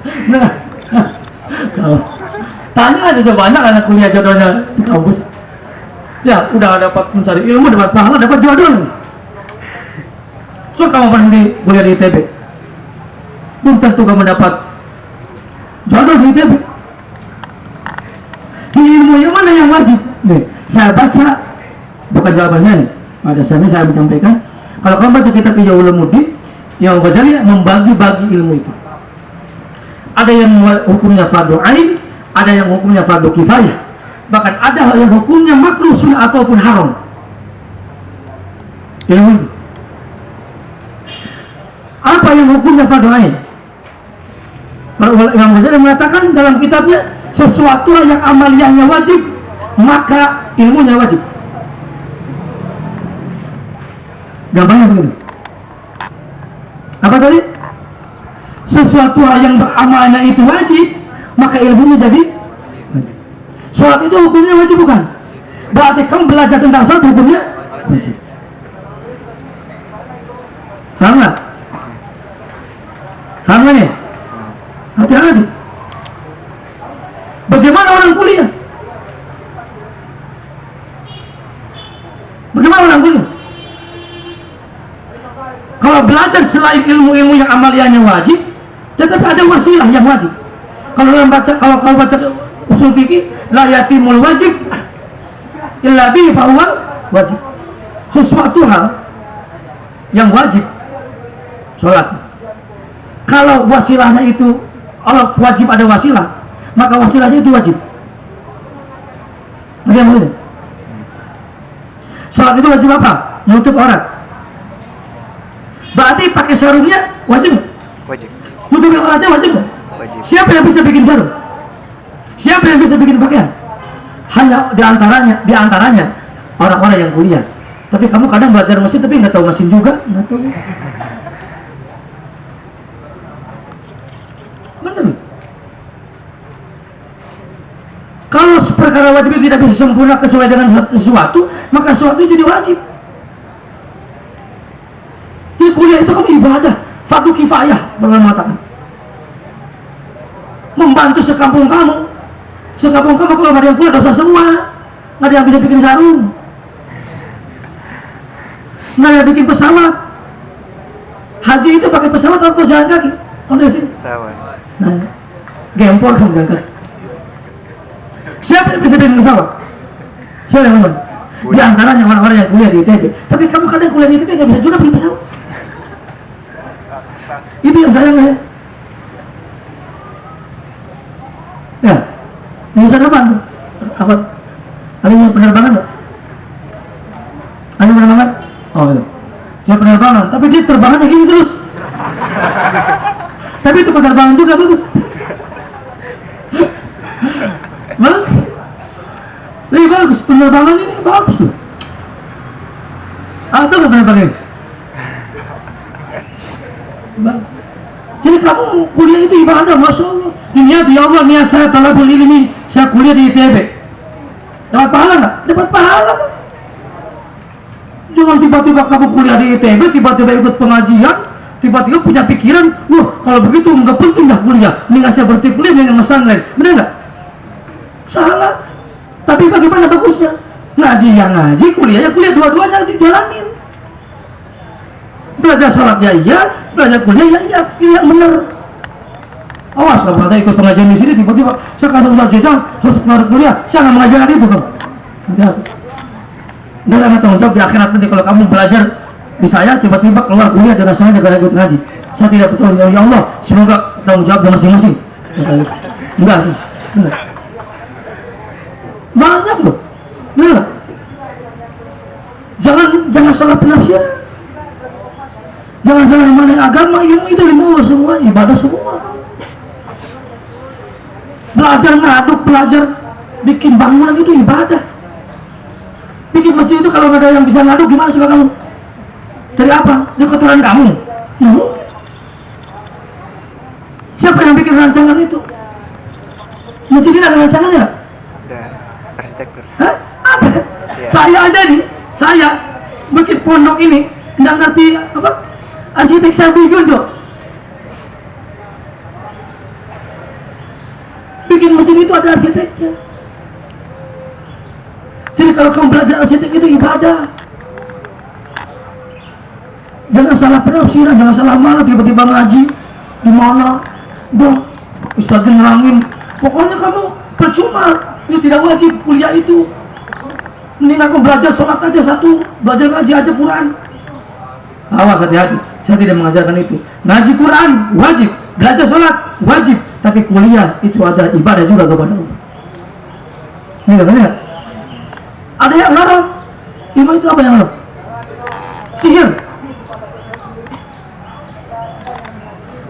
Nah, kalau tanya ada coba banyak anak kuliah jodohnya di kampus. Ya, udah dapat mencari ilmu, dapat pahala, dapat jodoh. So kamu berhenti kuliah di ITB, belum tentu kamu dapat jodoh di ITB. Ilmu yang mana yang wajib? Nih, saya baca bukan jawabannya nih. Pada sana saya menyampaikan, kalau kamu baca kitab Ijazah Ulumuddin, yang Ghazali membagi-bagi ilmu itu. Ada yang hukumnya fardu ain, ada yang hukumnya fardu kifayah. Bahkan ada yang hukumnya makruh sunnah ataupun haram. Ilmu itu. Apa yang hukumnya fardu ain? Imam Ghazali mengatakan dalam kitabnya sesuatu yang amaliyahnya wajib maka ilmunya wajib. Gampangnya begini. Apa tadi? Sesuatu yang beramalnya itu wajib, maka ilmunya jadi. Sholat itu hukumnya wajib bukan? Berarti kamu belajar tentang sholat hukumnya? Paham nggak nih? Hati-hati. Bagaimana orang kuliah? Bagaimana orang kuliah? Kalau belajar selain ilmu-ilmu yang amaliyahnya wajib, tetapi ada wasilah yang wajib. Kalau orang baca, kalau kau baca usul fikih, la yatimul wajib illa bihi fahuwa wajib. Sesuatu hal yang wajib sholat. Kalau wasilahnya itu Allah wajib ada wasilah, maka wasilahnya itu wajib. Ada yang boleh? Sholat itu wajib apa? Menutup aurat. Berarti pakai sarungnya wajib? Wajib. Nutup auratnya wajib? Wajib. Siapa yang bisa bikin sarung? Siapa yang bisa bikin pakaian? Hanya di antaranya, di antaranya orang-orang yang kuliah. Tapi kamu kadang belajar mesin tapi nggak tahu mesin juga, nggak tahu. Benar. Kalau perkara wajib itu tidak bisa sempurna sesuai dengan sesuatu, maka sesuatu jadi wajib. Di kuliah itu kamu ibadah, fardu kifayah, boleh mengatakan. Membantu sekampung kamu. Sekampung kamu kalau ada yang kuliah dosa semua. Nggak ada yang bisa bikin sarung. Nggak ada yang bikin pesawat. Haji itu pakai pesawat atau jalan kaki? Kamu dari sini? Sama. Nah, gempor kamu jalan kaki. Siapa yang bisa bikin pesawat? Siapa yang ngomong? Di antaranya orang-orang yang kuliah di ITB. Tapi kamu kadang kuliah di ITB nggak bisa juga bikin pesawat. Itu yang sayang ya. Ya, jurusan apa? Apa? Ada yang penerbangan nggak? Ada yang penerbangan? Oh itu. Dia penerbangan, tapi dia terbangnya gini terus. tapi itu penerbangan juga bagus. Lebih bagus penerbangan ini bagus loh. Atau nggak penerbangan. Jadi kamu kuliah itu ibadah, masya Allah. Niat ya Allah, niat saya talabul ilmi, saya kuliah di ITB. Dapat pahala nggak? Dapat pahala. Jangan tiba-tiba kamu kuliah di ITB, tiba-tiba ikut pengajian, tiba-tiba punya pikiran, wah kalau begitu nggak penting dah kuliah. Mendingan saya berhenti kuliah dengan pesantren. Benar nggak? Salah. Tapi bagaimana bagusnya? Ngaji yang ngaji, kuliahnya kuliah dua-duanya dijalanin belajar sholat ya iya, belajar kuliah ya iya, ini yang benar. Awas kalau ada ikut pengajian di sini tiba-tiba sekarang sudah jedang harus keluar kuliah, saya nggak mengajarkan itu kan. Ada tanggung jawab di akhirat nanti kalau kamu belajar di saya tiba-tiba keluar kuliah dan rasanya negara ikut ngaji. Saya tidak betul ya Allah, semoga tanggung jawab masing-masing. Enggak sih. Enggak. Banyak loh. Benar. Jangan jangan salah penafsiran. Jangan salah mana agama ilmu itu ilmu semua ibadah semua. Belajar ngaduk, belajar bikin bangunan itu ibadah. Bikin masjid itu kalau ada yang bisa ngaduk gimana coba kamu? Dari apa? Dari kotoran kamu. Hmm? Siapa yang bikin rancangan itu? Masjid ini ada rancangannya? Hah? Iya. Saya aja nih, saya bikin pondok ini nggak ngerti apa arsitek Sabi Gunjo. bikin masjid itu ada arsiteknya. Jadi kalau kamu belajar arsitek itu ibadah jangan salah penafsiran jangan salah mana tiba-tiba ngaji di mana? Dong Ustaz nerangin. Pokoknya kamu percuma itu tidak wajib kuliah itu. Mending aku belajar sholat aja satu belajar ngaji aja Quran. Awas hati-hati. Saya tidak mengajarkan itu. Ngaji Quran wajib. Belajar sholat wajib. Tapi kuliah itu ada ibadah juga kepada Allah. Ini benar? Ada yang larang iman itu apa yang larang sihir.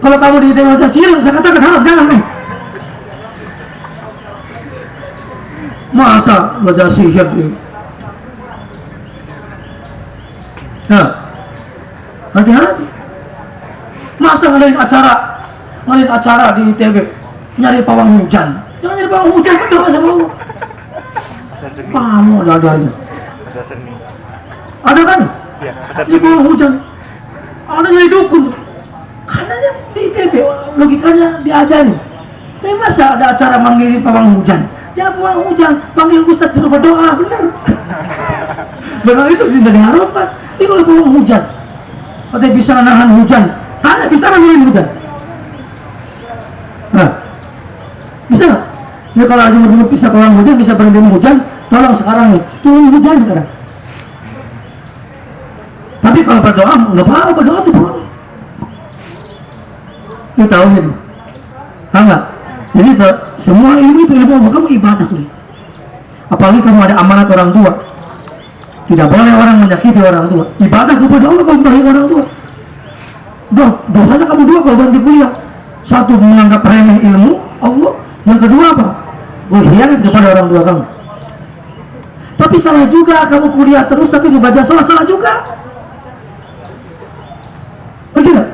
Kalau kamu di sihir saya katakan haram jangan nih masa belajar sihir nah hati-hati. Masa ngadain acara ngadain acara di ITB nyari pawang hujan. Jangan nyari pawang hujan berdoa sama seni. kamu ada ada aja. Ada kan? Iya, di bawah hujan. Ada jadi dukun. Karena di ITB logikanya diajarin tapi masa ada acara manggilin pawang hujan pawang hujan panggil ustaz suruh berdoa benar benar itu tidak diharapkan ini kalau pawang hujan katanya bisa menahan hujan tanya bisa manggilin hujan nah bisa nggak? jadi kalau ada yang bisa pawang hujan bisa berhenti hujan tolong sekarang nih turun hujan sekarang tapi kalau berdoa nggak apa-apa berdoa tuh boleh. Ini tahu ini. Tahu nggak? Jadi semua ilmu itu ilmu kamu ibadah nih. Apalagi kamu ada amanat orang tua. Tidak boleh orang menyakiti orang tua. Ibadah kepada Allah kamu baik orang tua. Doh, dosanya kamu dua kalau berhenti kuliah. Satu menganggap remeh ilmu Allah. Yang kedua apa? Berkhianat kepada orang tua kamu. Tapi salah juga kamu kuliah terus tapi dibaca salah salah juga. Nggak?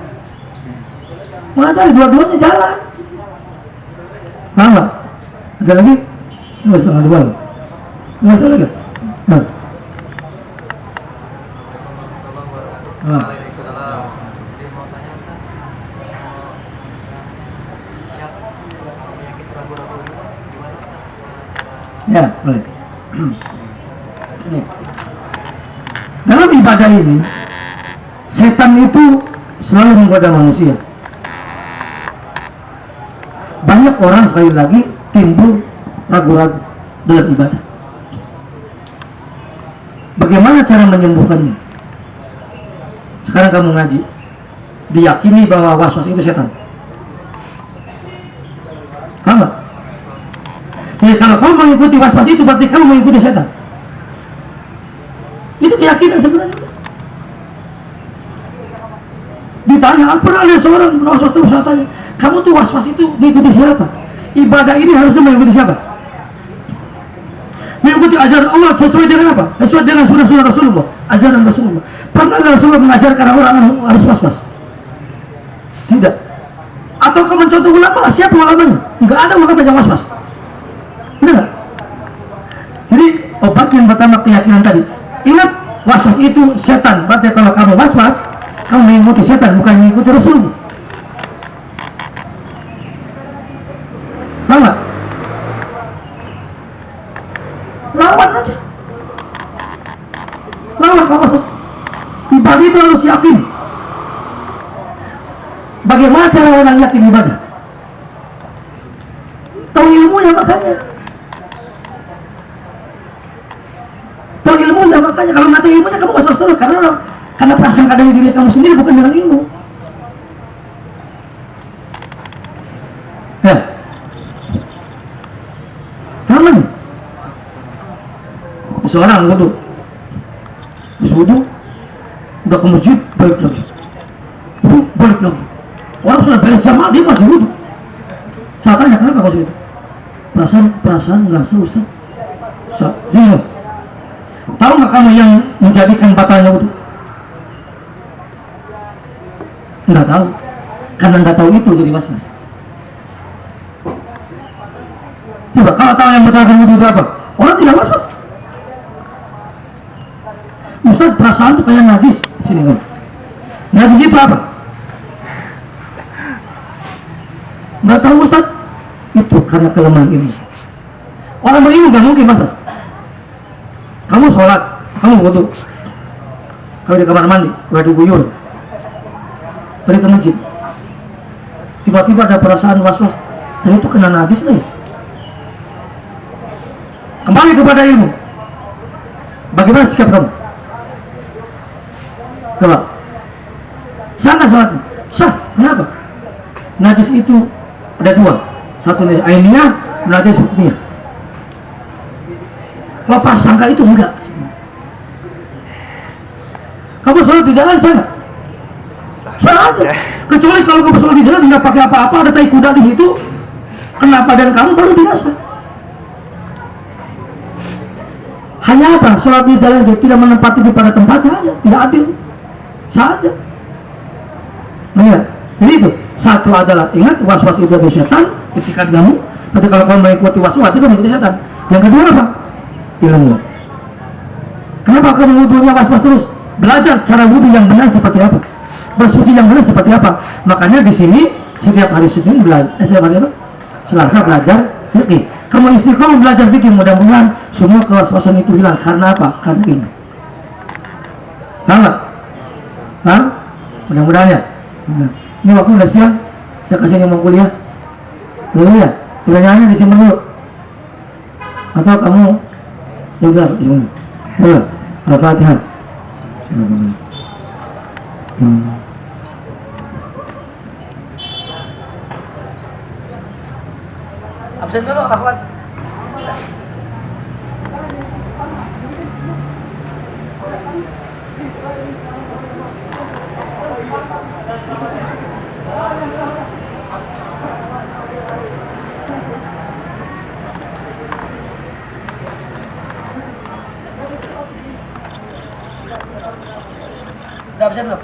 Mana dua-duanya jalan. Nggak? Ada lagi? Dua setengah dua. Nggak ada lagi? Nah. Nah. Ya, boleh. Dalam ibadah ini, setan itu selalu menggoda manusia. Banyak orang sekali lagi timbul ragu-ragu dalam ibadah. Bagaimana cara menyembuhkannya? Sekarang kamu ngaji, diyakini bahwa was-was itu setan. Nggak? Jadi kalau kamu mengikuti was-was itu berarti kamu mengikuti setan. Itu keyakinan sebenarnya. Ditanya, pernah ada seorang terus saya tanya, kamu tuh was-was itu diikuti siapa? Ibadah ini harusnya mengikuti siapa? Mengikuti ajaran Allah sesuai dengan apa? Sesuai dengan sunnah-sunnah Rasulullah, ajaran Rasulullah. Pernah nggak Rasulullah mengajarkan orang harus was-was? Tidak. Atau kamu mencontoh ulama, siapa ulamanya? Enggak ada ulama yang was-was. Nggak? Jadi obat yang pertama keyakinan tadi. Ingat waswas itu setan. Berarti kalau kamu waswas, kamu mengikuti setan bukan mengikuti Rasul. Nggak? Lawan aja. Lawan waswas. Ibadah itu harus yakin. Bagaimana cara orang yakin ibadah? Tahu ilmunya makanya. Tahu ilmunya makanya kalau nggak tahu ilmunya kamu was-was terus karena karena perasaan ada di diri kamu sendiri bukan dengan ilmu. Ya. Jangan. Seorang wudhu. Habis wudhu, udah ke masjid, balik lagi. Balik lagi. Orang sudah beres jamaah, dia masih wudhu. Saya tanya, kenapa kau itu? Perasaan, perasaan nggak sah Ustaz. Sa- Iya. Tahu nggak kamu yang menjadikan batalnya wudhu? Nggak tahu. Karena nggak tahu itu jadi was-was. Coba kalau tahu yang wudhu itu apa? Orang tidak was-was. Ustaz perasaan tuh kayak najis. Sini kan. Najis itu apa? Nggak tahu Ustaz. Itu karena kelemahan ilmu. Orang berilmu nggak mungkin mas. Kamu sholat, kamu wudhu, kamu di kamar mandi, di guyur, pergi ke masjid. Tiba-tiba ada perasaan was-was, dan itu kena najis nih. Kembali kepada ilmu. Bagaimana sikap kamu? Coba. Sah nggak? Sah. Kenapa? Najis itu ada dua. Satu najis ainiyah, najis hukumnya. Kalau prasangka itu enggak. Kamu sholat di jalan sana? Sah aja. Kecuali kalau kamu sholat di jalan nggak pakai apa-apa, ada tai kuda di situ, kena badan kamu baru biasa. Hanya apa? Sholat di jalan dia tidak menempati di pada tempatnya aja, tidak adil. Saja. Nah, ya. Jadi itu satu adalah ingat was-was itu ada setan ketika kamu. Tapi kalau kamu mengikuti was-was itu mengikuti setan. Yang kedua apa? Ilmu. Kenapa kamu wudhunya was-was terus? Belajar cara wudhu yang benar seperti apa? Bersuci yang benar seperti apa? Makanya di sini setiap hari Senin belajar, eh, setiap hari apa? Selasa belajar fikih. Kamu istiqomah belajar fikih mudah-mudahan semua kewas-wasan itu hilang. Karena apa? Karena ini. Nggak? Hah? Mudah-mudahan ya. Nah, Ini waktu udah siang. Saya kasih ini mau kuliah. Dulu ya. Pertanyaannya di sini dulu. Atau kamu ya udah di sini. Dulu. Al-Fatihah. Hmm. Absen dulu, Ahmad. Udah absen belum?